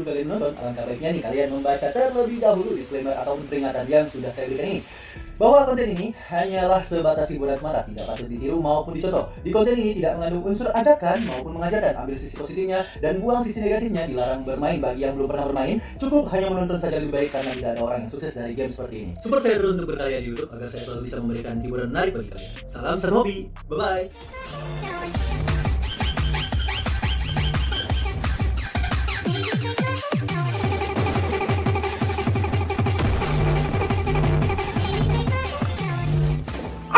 Sebelum kalian nonton, alangkah baiknya nih kalian membaca terlebih dahulu disclaimer atau peringatan yang sudah saya berikan ini. Bahwa konten ini hanyalah sebatas hiburan semata, tidak patut ditiru maupun dicontoh. Di konten ini tidak mengandung unsur ajakan maupun mengajarkan. Ambil sisi positifnya dan buang sisi negatifnya. Dilarang bermain bagi yang belum pernah bermain. Cukup hanya menonton saja lebih baik karena tidak ada orang yang sukses dari game seperti ini. Support saya terus untuk berkarya di YouTube agar saya selalu bisa memberikan hiburan menarik bagi kalian. Salam serhobi, bye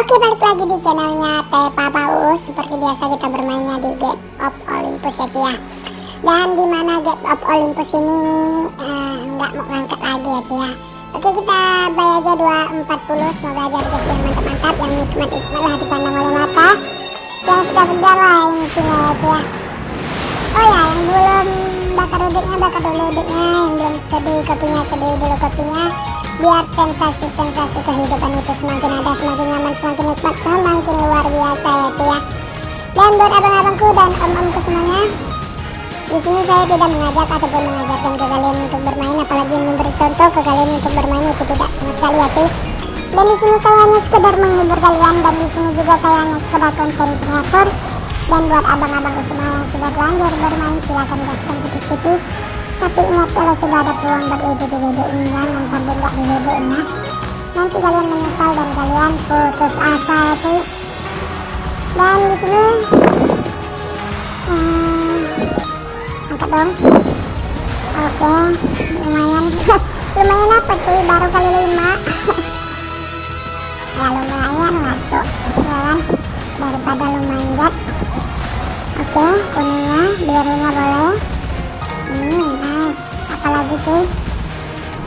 Oke balik lagi di channelnya Tepa Paus Seperti biasa kita bermainnya di Gate of Olympus ya Cia Dan di mana Gate of Olympus ini uh, nggak mau ngangkat lagi ya Cia Oke kita bayar aja 240 Semoga aja dikasih yang mantap-mantap Yang nikmat-nikmat lah dipandang oleh mata. Yang segar-segar lah intinya ya Cia Oh ya yang belum bakar udiknya bakar dulu udiknya Yang belum sedih kopinya sedih dulu kopinya biar sensasi-sensasi kehidupan itu semakin ada, semakin nyaman, semakin nikmat, semakin luar biasa ya cuy ya. Dan buat abang-abangku dan om-omku semuanya, di sini saya tidak mengajak ataupun mengajarkan ke kalian untuk bermain, apalagi memberi contoh ke kalian untuk bermain itu tidak sama sekali ya cuy. Dan di sini saya hanya sekedar menghibur kalian dan di sini juga saya hanya sekedar konten kreator. Dan buat abang-abangku semua yang sudah lanjut bermain silahkan gaskan tipis-tipis tapi ingat kalau sudah ada peluang WD di ini jangan sampai nya nanti kalian menyesal dan kalian putus asa cuy. Dan di sini hmm, angkat dong. Oke lumayan. Lumayan apa cuy? Baru kali lima. Ya lumayan lah cuy ya kan? Daripada lu manjat oke kuningnya birunya boleh. Hmm nice. Apalagi cuy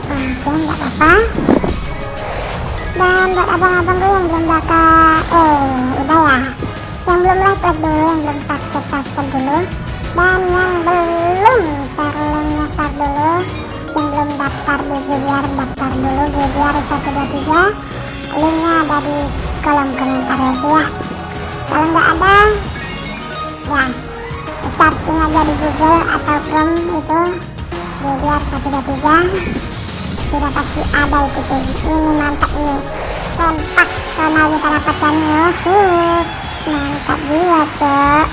oke nggak apa-apa dan buat abang-abang gue yang belum bakal eh udah ya. Yang belum like like dulu yang belum subscribe subscribe dulu. Dan yang belum share linknya share dulu. Yang belum daftar di GBR daftar dulu. GBR 123 linknya ada di kolom komentar cuy ya. Kalau nggak ada ya searching aja di Google atau Chrome itu GBR 123 sudah pasti ada itu cuy ini mantap nih sempak sonal kita dapatkan yuhu. Mantap jiwa cok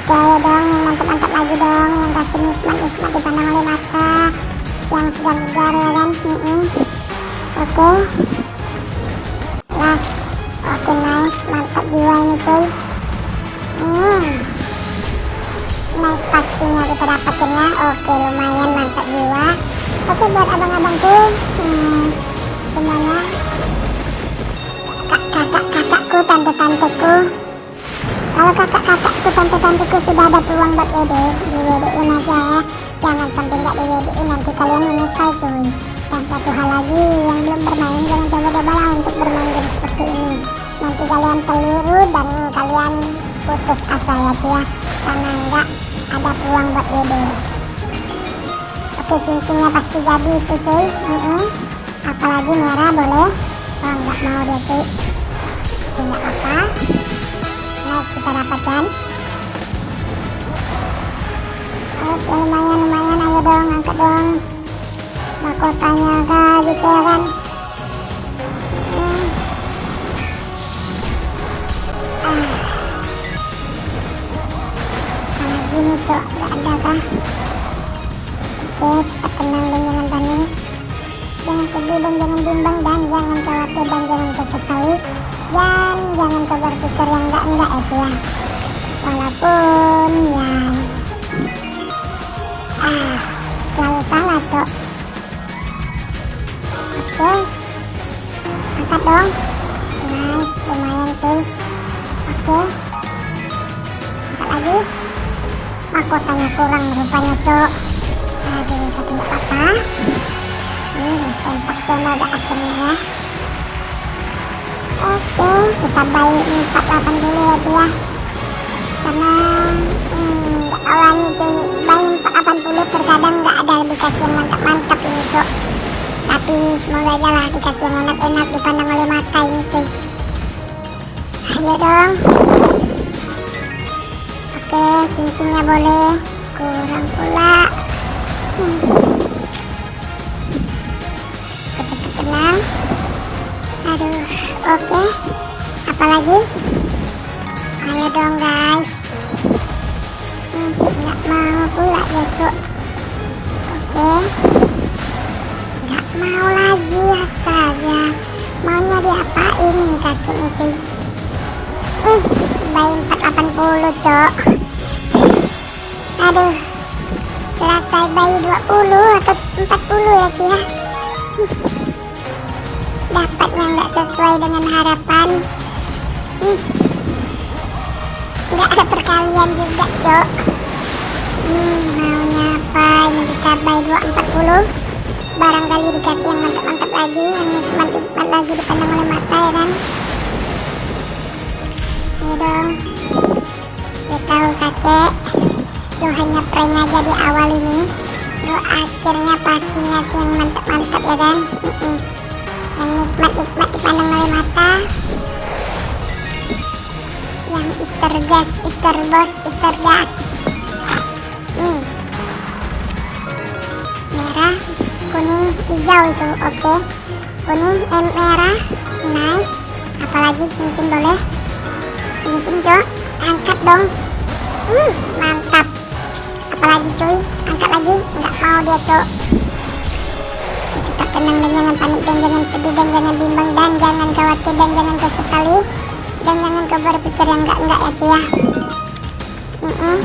oke ayo dong mantap-mantap lagi dong yang kasih nikmat-nikmat dipandang oleh mata yang segar-segar ya kan? Mm -mm. oke. Las oke nice. Mantap jiwa ini cuy. Hmm. Nice pastinya kita dapatin ya. Oke lumayan mantap jiwa oke buat abang-abangku hmm, semuanya. Kakak-kakakku tante-tanteku. Kalau kakak-kakakku tante-tanteku sudah ada peluang buat WD di WD in aja ya. Jangan sampai nggak di WD in nanti kalian menyesal cuy. Dan satu hal lagi yang belum bermain jangan coba-coba lah untuk bermain game seperti ini. Nanti kalian keliru dan kalian putus asa ya cuy ya. Karena enggak ada peluang buat WD oke cincinnya pasti jadi itu cuy. Mm -mm. apalagi merah boleh. Oh enggak mau dia cuy. Tidak apa nice kita dapatkan. Oke lumayan lumayan. Ayo dong angkat dong. Mahkotanya kah gitu ya kan? Ini cok? Gak ada kah oke kita tenang dan jangan panik jangan sedih dan jangan bimbang dan jangan khawatir dan jangan kesesali dan jangan kau berpikir yang enggak-enggak ya cuy ya. Walaupun ya. Ah selalu salah cok oke. Angkat dong. Nice lumayan cuy. Oke. Angkat lagi. Mahkotanya kurang rupanya cok tapi gak apa-apa hmm sempak zona udah akhirnya ya oke kita buy 48 dulu ya cuy ya karena hmm, nih cuy buy 480 terkadang gak ada dikasih yang mantap-mantap ini cok tapi semoga aja lah dikasih yang enak-enak dipandang oleh mata ini cuy ayo dong oke cincinnya boleh. Kurang pula Hmm. aduh oke. Okay. apalagi? Ayo dong guys. Hmm, nggak hmm, mau pula ya cuk. Oke. Okay. nggak mau lagi astaga. Maunya diapain nih kakinya cuy? Uh, bayi 480 cok aduh selesai bayi 20 atau 40 ya cuy ya? Dapatnya nggak sesuai dengan harapan. Hmm. nggak ada perkalian juga cok. Hmm, maunya apa? Ini kita buy 240 barangkali dikasih yang mantap-mantap lagi yang nikmat-nikmat lagi dipandang oleh mata ya kan? Ayo dong. Ya tahu kakek lu hanya prank aja di awal ini lu akhirnya pasti ngasih yang mantap-mantap ya kan? Yang nikmat-nikmat dipandang oleh mata. Yang Easter gas, Easter boss, Easter gas hmm. merah, kuning, hijau itu oke. Kuning, eh, merah nice. Apalagi cincin boleh? Cincin cok angkat dong. Hmm, mantap apalagi cuy. Angkat lagi. Nggak mau dia cok. Tetap tenang dan jangan panik dan jangan sedih dan jangan bimbang dan jangan khawatir dan jangan kesesali dan jangan kau berpikir yang enggak-enggak ya cuy ya. Mm -mm.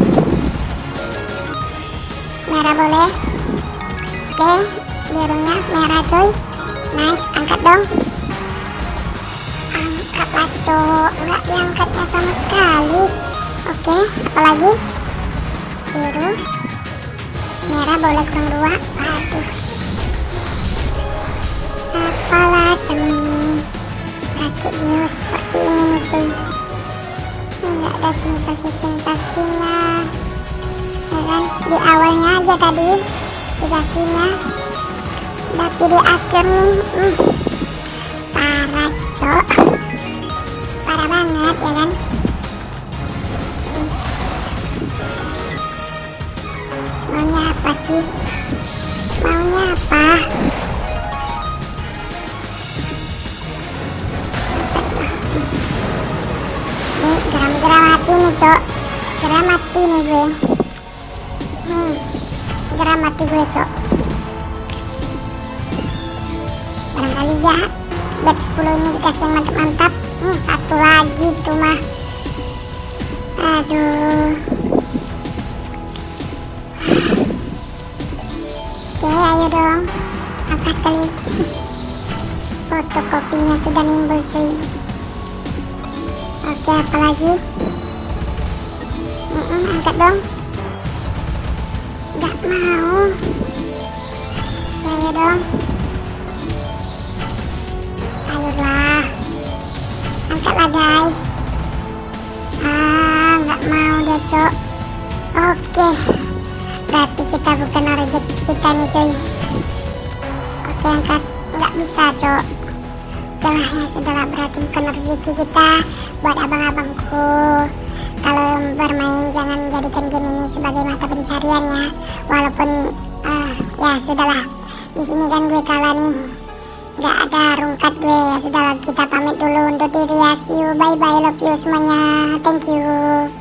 merah boleh. Oke birunya merah cuy. Nice angkat dong. Angkatlah cok. Enggak diangkatnya sama sekali. Oke apalagi biru merah boleh kurang dua aduh apalah cemini rakit jiwa seperti ini cuy. Nggak ada sensasi-sensasinya. Ya kan? Di awalnya aja tadi dikasihnya. Tapi di akhir nih hmm, parah cok. Parah banget ya kan maunya apa sih? Maunya apa? Nih geram-geram mati nih cok. Geram mati nih gue. Hmm geram mati gue cok. Barangkali ya bet 10 ini dikasih yang mantap-mantap. Hmm, satu lagi tuh mah. Aduh ayo dong angkat kali? Fotokopinya sudah nimbul cuy. Oke apalagi mm -mm, angkat dong. Nggak mau. Ayo dong. Ayolah. Angkatlah guys. Ah nggak mau dia cok. Oke berarti kita bukan rezeki kita nih cuy. Oke angkat. Nggak bisa cok. Oke lah ya sudahlah berarti bukan rezeki kita buat abang-abangku. Kalau bermain jangan jadikan game ini sebagai mata pencarian ya. Walaupun uh, ya sudahlah di sini kan gue kalah nih. Nggak ada rungkat gue. Ya sudah kita pamit dulu untuk diri. Ya see you bye bye love you semuanya. Thank you